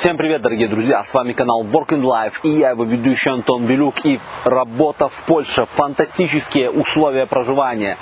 Всем привет, дорогие друзья! С вами канал Working Life и я его ведущий Антон Белюк. И работа в Польше. Фантастические условия проживания.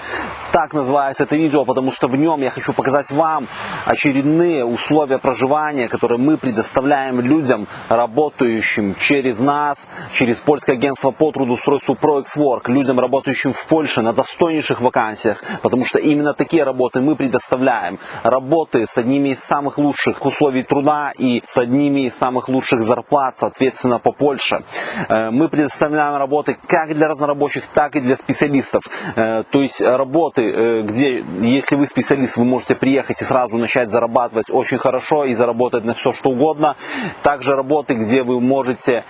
Так называется это видео, потому что в нем я хочу показать вам очередные условия проживания, которые мы предоставляем людям, работающим через нас, через польское агентство по трудоустройству ProExWork, людям, работающим в Польше на достойнейших вакансиях, потому что именно такие работы мы предоставляем. Работы с одними из самых лучших условий труда и с одними самых лучших зарплат, соответственно, по Польше. Э, мы предоставляем работы как для разнорабочих, так и для специалистов. Э, то есть работы э, где, если вы специалист, вы можете приехать и сразу начать зарабатывать очень хорошо и заработать на все что угодно. Также работы, где вы можете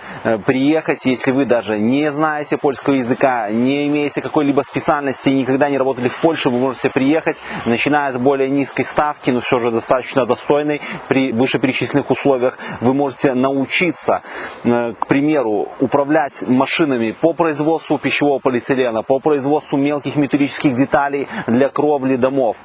приехать, если вы даже не знаете польского языка, не имеете какой-либо специальности, никогда не работали в Польше, вы можете приехать, начиная с более низкой ставки, но все же достаточно достойной при вышеперечисленных условиях. Вы можете научиться, э, к примеру, управлять машинами по производству пищевого полиэтилена, по производству мелких металлических деталей, для кровли домов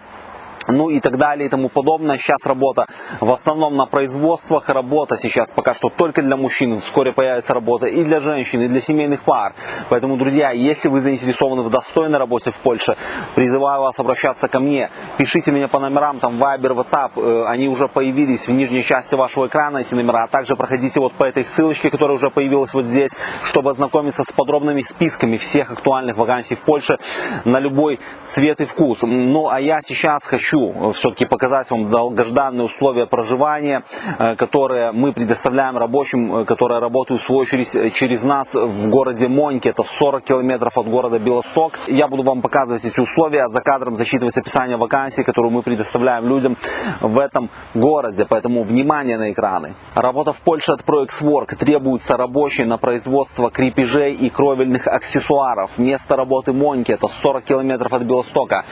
ну и так далее и тому подобное. Сейчас работа в основном на производствах, работа сейчас пока что только для мужчин, вскоре появится работа и для женщин, и для семейных пар. Поэтому, друзья, если вы заинтересованы в достойной работе в Польше, призываю вас обращаться ко мне. Пишите меня по номерам, там Viber, WhatsApp, э, они уже появились в нижней части вашего экрана, эти номера. А также проходите вот по этой ссылочке, которая уже появилась вот здесь, чтобы ознакомиться с подробными списками всех актуальных вакансий в Польше на любой цвет и вкус. Ну, а я сейчас хочу хочу э, все-таки показать вам долгожданные условия проживания, э, которые мы предоставляем рабочим, э, которые работают в свою очередь через нас в городе Моньки. Это 40 километров от города Белосток. Я буду вам показывать эти условия, за кадром зачитывать описание вакансий, которую мы предоставляем людям в этом городе. Поэтому внимание на экраны. Работа в Польше от ProExWork. Требуется рабочий на производство крепежей и кровельных аксессуаров. Место работы Моньки. Это 40 километров от Белостока.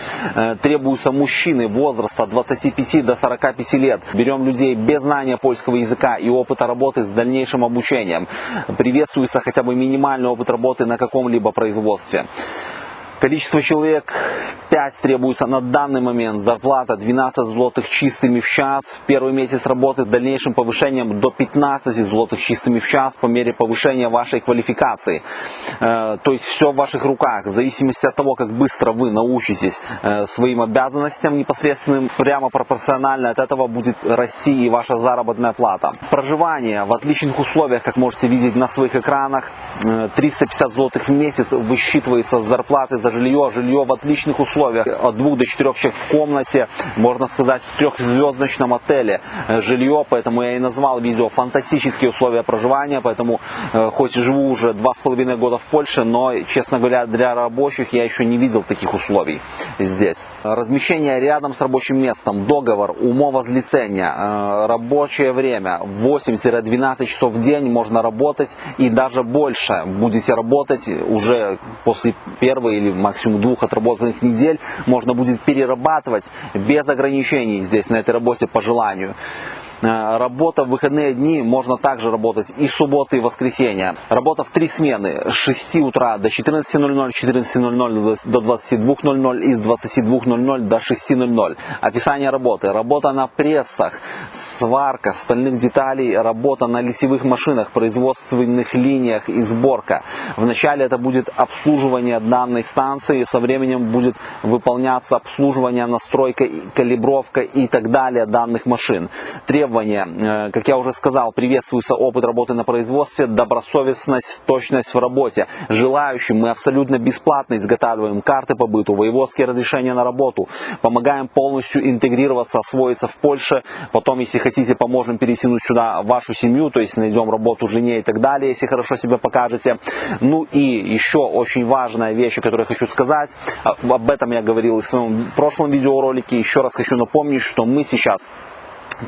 Требуются мужчины возраста от 25 до 45 лет. Берем людей без знания польского языка и опыта работы с дальнейшим обучением. Приветствуется хотя бы минимальный опыт работы на каком-либо производстве. Количество человек 5 требуется на данный момент. Зарплата 12 злотых чистыми в час. В первый месяц работы с дальнейшим повышением до 15 злотых чистыми в час по мере повышения вашей квалификации. Э, то есть все в ваших руках. В зависимости от того, как быстро вы научитесь э, своим обязанностям непосредственным, прямо пропорционально от этого будет расти и ваша заработная плата. Проживание в отличных условиях, как можете видеть на своих экранах. 350 э, злотых в месяц высчитывается с зарплаты за жилье, жилье в отличных условиях, от двух до четырех человек в комнате, можно сказать, в трехзвездочном отеле. Э, жилье, поэтому я и назвал видео фантастические условия проживания, поэтому э, хоть живу уже два с половиной года в Польше, но, честно говоря, для рабочих я еще не видел таких условий здесь. Размещение рядом с рабочим местом, договор, умовозлицение, э, рабочее время 8-12 часов в день можно работать и даже больше. Будете работать уже после первой или максимум двух отработанных недель можно будет перерабатывать без ограничений здесь на этой работе по желанию. Э, работа в выходные дни можно также работать и субботы, и воскресенья. Работа в три смены с 6 утра до 14.00, 14.00 до 22.00 и с 22.00 до 6.00. Описание работы. Работа на прессах, сварка стальных деталей, работа на литьевых машинах, производственных линиях и сборка. Вначале это будет обслуживание данной станции, со временем будет выполняться обслуживание, настройка, калибровка и так далее данных машин. Требования требования. Э, как я уже сказал, приветствуется опыт работы на производстве, добросовестность, точность в работе. Желающим мы абсолютно бесплатно изготавливаем карты по быту, воеводские разрешения на работу, помогаем полностью интегрироваться, освоиться в Польше. Потом, если хотите, поможем перетянуть сюда вашу семью, то есть найдем работу жене и так далее, если хорошо себя покажете. Ну и еще очень важная вещь, которую я хочу сказать, об этом я говорил в своем прошлом видеоролике, еще раз хочу напомнить, что мы сейчас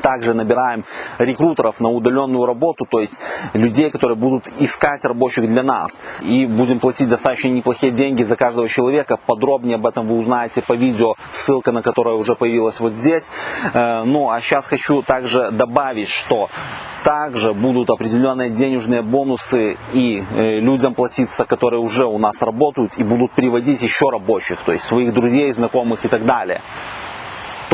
также набираем рекрутеров на удаленную работу, то есть людей, которые будут искать рабочих для нас. И будем платить достаточно неплохие деньги за каждого человека. Подробнее об этом вы узнаете по видео, ссылка на которое уже появилась вот здесь. Э, ну а сейчас хочу также добавить, что также будут определенные денежные бонусы и э, людям платиться, которые уже у нас работают и будут приводить еще рабочих, то есть своих друзей, знакомых и так далее.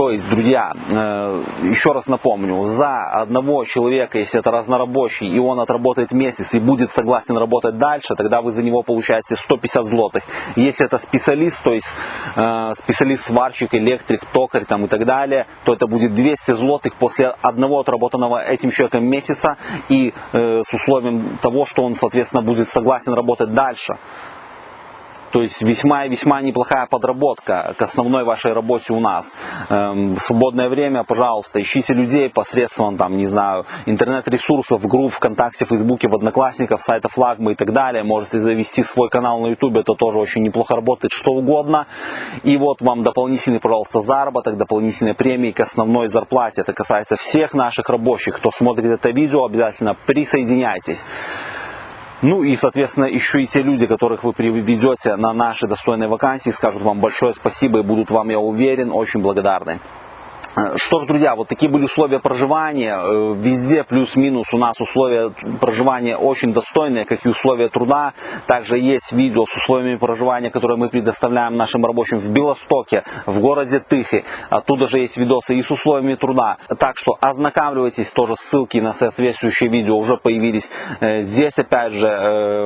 То есть, друзья, э, еще раз напомню, за одного человека, если это разнорабочий, и он отработает месяц и будет согласен работать дальше, тогда вы за него получаете 150 злотых. Если это специалист, то есть э, специалист-сварщик, электрик, токарь там, и так далее, то это будет 200 злотых после одного отработанного этим человеком месяца и э, с условием того, что он, соответственно, будет согласен работать дальше. То есть весьма и весьма неплохая подработка к основной вашей работе у нас. Эм, в свободное время, пожалуйста, ищите людей посредством, там, не знаю, интернет-ресурсов, групп ВКонтакте, Фейсбуке, в Одноклассниках, сайта Флагмы и так далее. Можете завести свой канал на YouTube, это тоже очень неплохо работает, что угодно. И вот вам дополнительный, пожалуйста, заработок, дополнительные премии к основной зарплате. Это касается всех наших рабочих. Кто смотрит это видео, обязательно присоединяйтесь. Ну и, соответственно, еще и те люди, которых вы приведете на наши достойные вакансии, скажут вам большое спасибо и будут вам, я уверен, очень благодарны. Э, что ж, друзья, вот такие были условия проживания. Э, везде плюс-минус у нас условия проживания очень достойные, как и условия труда. Также есть видео с условиями проживания, которые мы предоставляем нашим рабочим в Белостоке, в городе Тыхи. Оттуда же есть видосы и с условиями труда. Так что ознакомливайтесь, тоже ссылки на соответствующие видео уже появились э, здесь, опять же,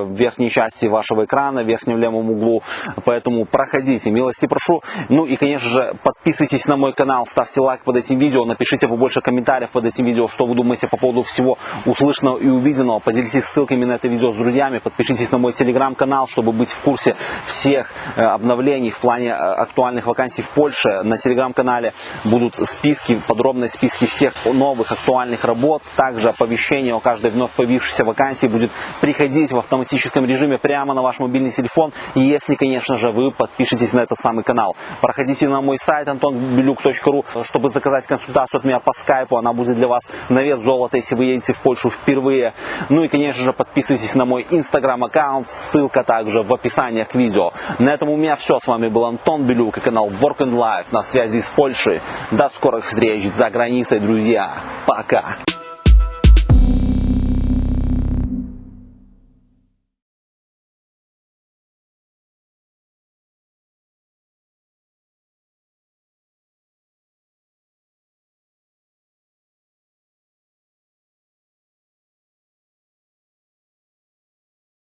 в верхней части вашего экрана, в верхнем левом углу. Поэтому проходите, милости прошу. Ну и, конечно же, подписывайтесь на мой канал, ставьте лайк лайк под этим видео, напишите побольше комментариев под этим видео, что вы думаете по поводу всего услышанного и увиденного. Поделитесь ссылками на это видео с друзьями, подпишитесь на мой телеграм-канал, чтобы быть в курсе всех э, обновлений в плане э, актуальных вакансий в Польше. На телеграм-канале будут списки, подробные списки всех новых актуальных работ. Также оповещение о каждой вновь появившейся вакансии будет приходить в автоматическом режиме прямо на ваш мобильный телефон, если, конечно же, вы подпишетесь на этот самый канал. Проходите на мой сайт antonbelюк.ru, чтобы чтобы заказать консультацию от меня по скайпу. Она будет для вас на вес золота, если вы едете в Польшу впервые. Ну и, конечно же, подписывайтесь на мой инстаграм-аккаунт. Ссылка также в описании к видео. На этом у меня все. С вами был Антон Белюк и канал Work and Life на связи с Польшей. До скорых встреч за границей, друзья. Пока.